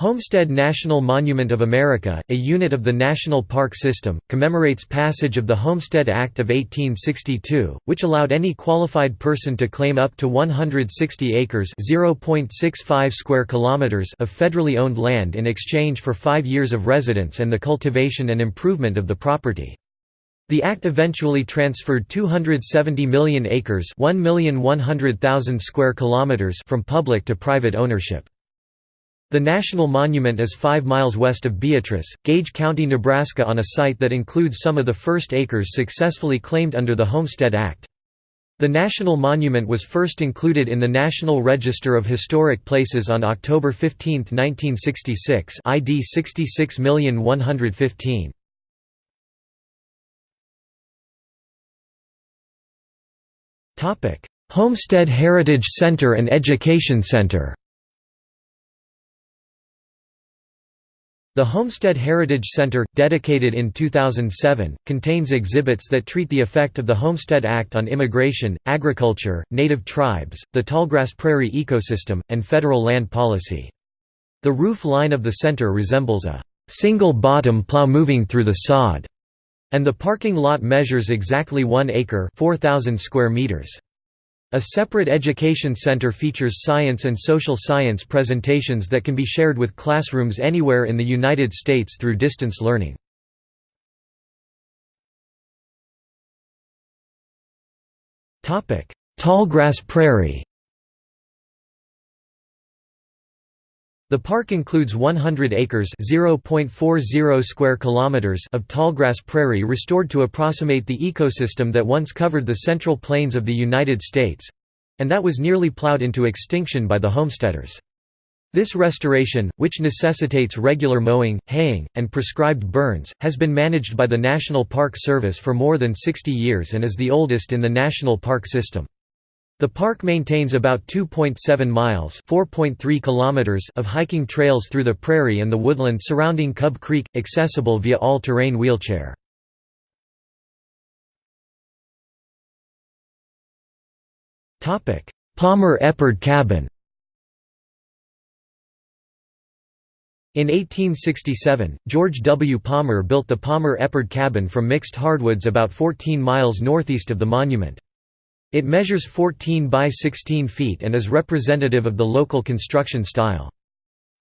Homestead National Monument of America, a unit of the National Park System, commemorates passage of the Homestead Act of 1862, which allowed any qualified person to claim up to 160 acres (0.65 square kilometers) of federally owned land in exchange for 5 years of residence and the cultivation and improvement of the property. The act eventually transferred 270 million acres (1,100,000 square kilometers) from public to private ownership. The national monument is 5 miles west of Beatrice, Gage County, Nebraska on a site that includes some of the first acres successfully claimed under the Homestead Act. The national monument was first included in the National Register of Historic Places on October 15, 1966 ID 661115. Homestead Heritage Center and Education Center The Homestead Heritage Center, dedicated in 2007, contains exhibits that treat the effect of the Homestead Act on immigration, agriculture, native tribes, the tallgrass prairie ecosystem, and federal land policy. The roof line of the center resembles a single-bottom plow moving through the sod, and the parking lot measures exactly 1 acre 4,000 square meters. A separate education center features science and social science presentations that can be shared with classrooms anywhere in the United States through distance learning. Tallgrass Prairie The park includes 100 acres (0.40 square kilometers) of tallgrass prairie restored to approximate the ecosystem that once covered the central plains of the United States—and that was nearly plowed into extinction by the homesteaders. This restoration, which necessitates regular mowing, haying, and prescribed burns, has been managed by the National Park Service for more than 60 years and is the oldest in the national park system. The park maintains about 2.7 miles (4.3 kilometers) of hiking trails through the prairie and the woodland surrounding Cub Creek, accessible via all-terrain wheelchair. Palmer Eppard Cabin In 1867, George W. Palmer built the Palmer Eppard Cabin from mixed hardwoods about 14 miles northeast of the monument. It measures 14 by 16 feet and is representative of the local construction style.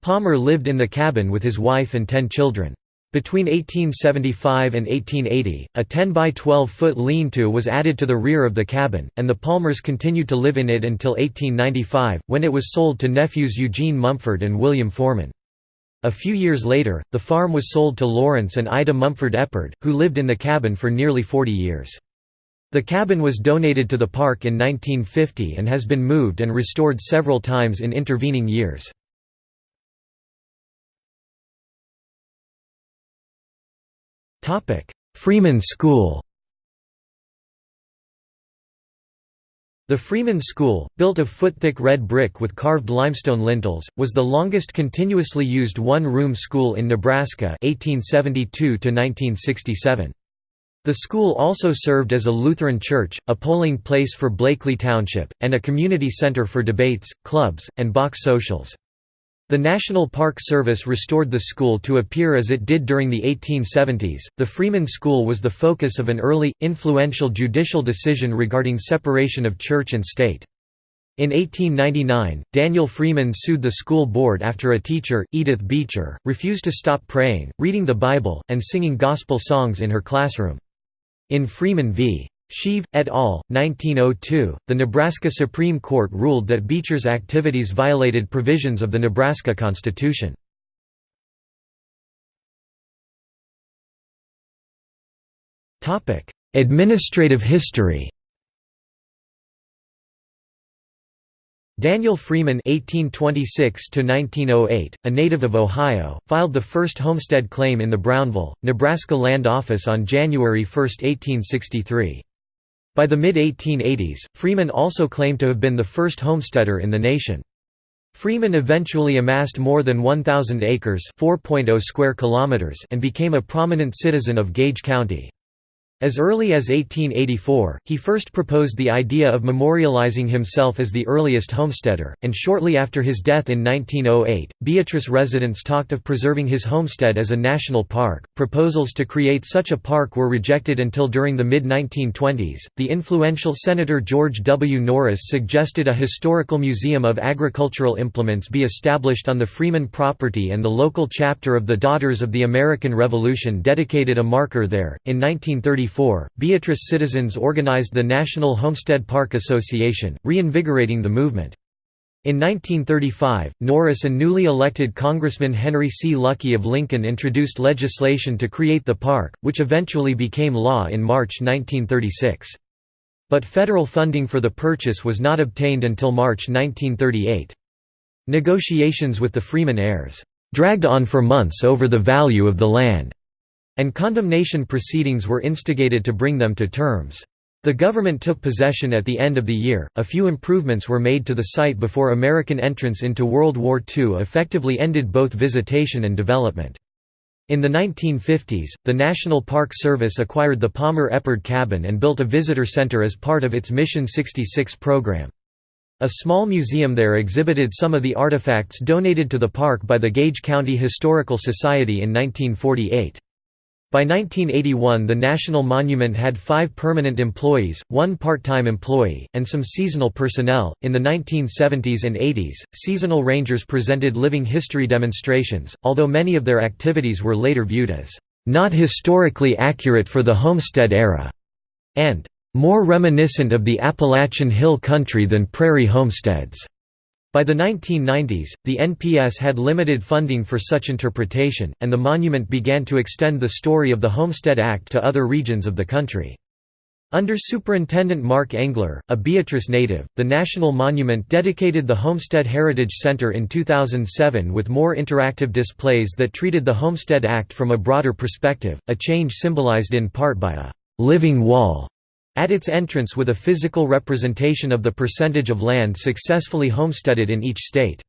Palmer lived in the cabin with his wife and ten children. Between 1875 and 1880, a 10 by 12 foot lean-to was added to the rear of the cabin, and the Palmers continued to live in it until 1895, when it was sold to nephews Eugene Mumford and William Foreman. A few years later, the farm was sold to Lawrence and Ida Mumford Eppard, who lived in the cabin for nearly 40 years. The cabin was donated to the park in 1950 and has been moved and restored several times in intervening years. Freeman School The Freeman School, built of foot-thick red brick with carved limestone lintels, was the longest continuously used one-room school in Nebraska 1872 -1967. The school also served as a Lutheran church, a polling place for Blakely Township, and a community center for debates, clubs, and box socials. The National Park Service restored the school to appear as it did during the 1870s. The Freeman School was the focus of an early, influential judicial decision regarding separation of church and state. In 1899, Daniel Freeman sued the school board after a teacher, Edith Beecher, refused to stop praying, reading the Bible, and singing gospel songs in her classroom. In Freeman v. Scheve, et al., 1902, the Nebraska Supreme Court ruled that Beecher's activities violated provisions of the Nebraska Constitution. Administrative history Daniel Freeman (1826–1908), a native of Ohio, filed the first homestead claim in the Brownville, Nebraska Land Office on January 1, 1863. By the mid-1880s, Freeman also claimed to have been the first homesteader in the nation. Freeman eventually amassed more than 1,000 acres (4.0 square kilometers) and became a prominent citizen of Gage County. As early as 1884, he first proposed the idea of memorializing himself as the earliest homesteader, and shortly after his death in 1908, Beatrice residents talked of preserving his homestead as a national park. Proposals to create such a park were rejected until during the mid 1920s. The influential Senator George W. Norris suggested a historical museum of agricultural implements be established on the Freeman property, and the local chapter of the Daughters of the American Revolution dedicated a marker there. In 1934, 1934, Beatrice citizens organized the National Homestead Park Association, reinvigorating the movement. In 1935, Norris and newly elected Congressman Henry C. Luckey of Lincoln introduced legislation to create the park, which eventually became law in March 1936. But federal funding for the purchase was not obtained until March 1938. Negotiations with the Freeman heirs dragged on for months over the value of the land and condemnation proceedings were instigated to bring them to terms. The government took possession at the end of the year. A few improvements were made to the site before American entrance into World War II effectively ended both visitation and development. In the 1950s, the National Park Service acquired the Palmer Eppard Cabin and built a visitor center as part of its Mission 66 program. A small museum there exhibited some of the artifacts donated to the park by the Gage County Historical Society in 1948. By 1981 the National Monument had five permanent employees, one part-time employee, and some seasonal personnel. In the 1970s and 80s, seasonal rangers presented living history demonstrations, although many of their activities were later viewed as not historically accurate for the Homestead era, and more reminiscent of the Appalachian Hill Country than prairie homesteads. By the 1990s, the NPS had limited funding for such interpretation, and the monument began to extend the story of the Homestead Act to other regions of the country. Under Superintendent Mark Engler, a Beatrice native, the National Monument dedicated the Homestead Heritage Center in 2007 with more interactive displays that treated the Homestead Act from a broader perspective, a change symbolized in part by a «living wall» at its entrance with a physical representation of the percentage of land successfully homesteaded in each state.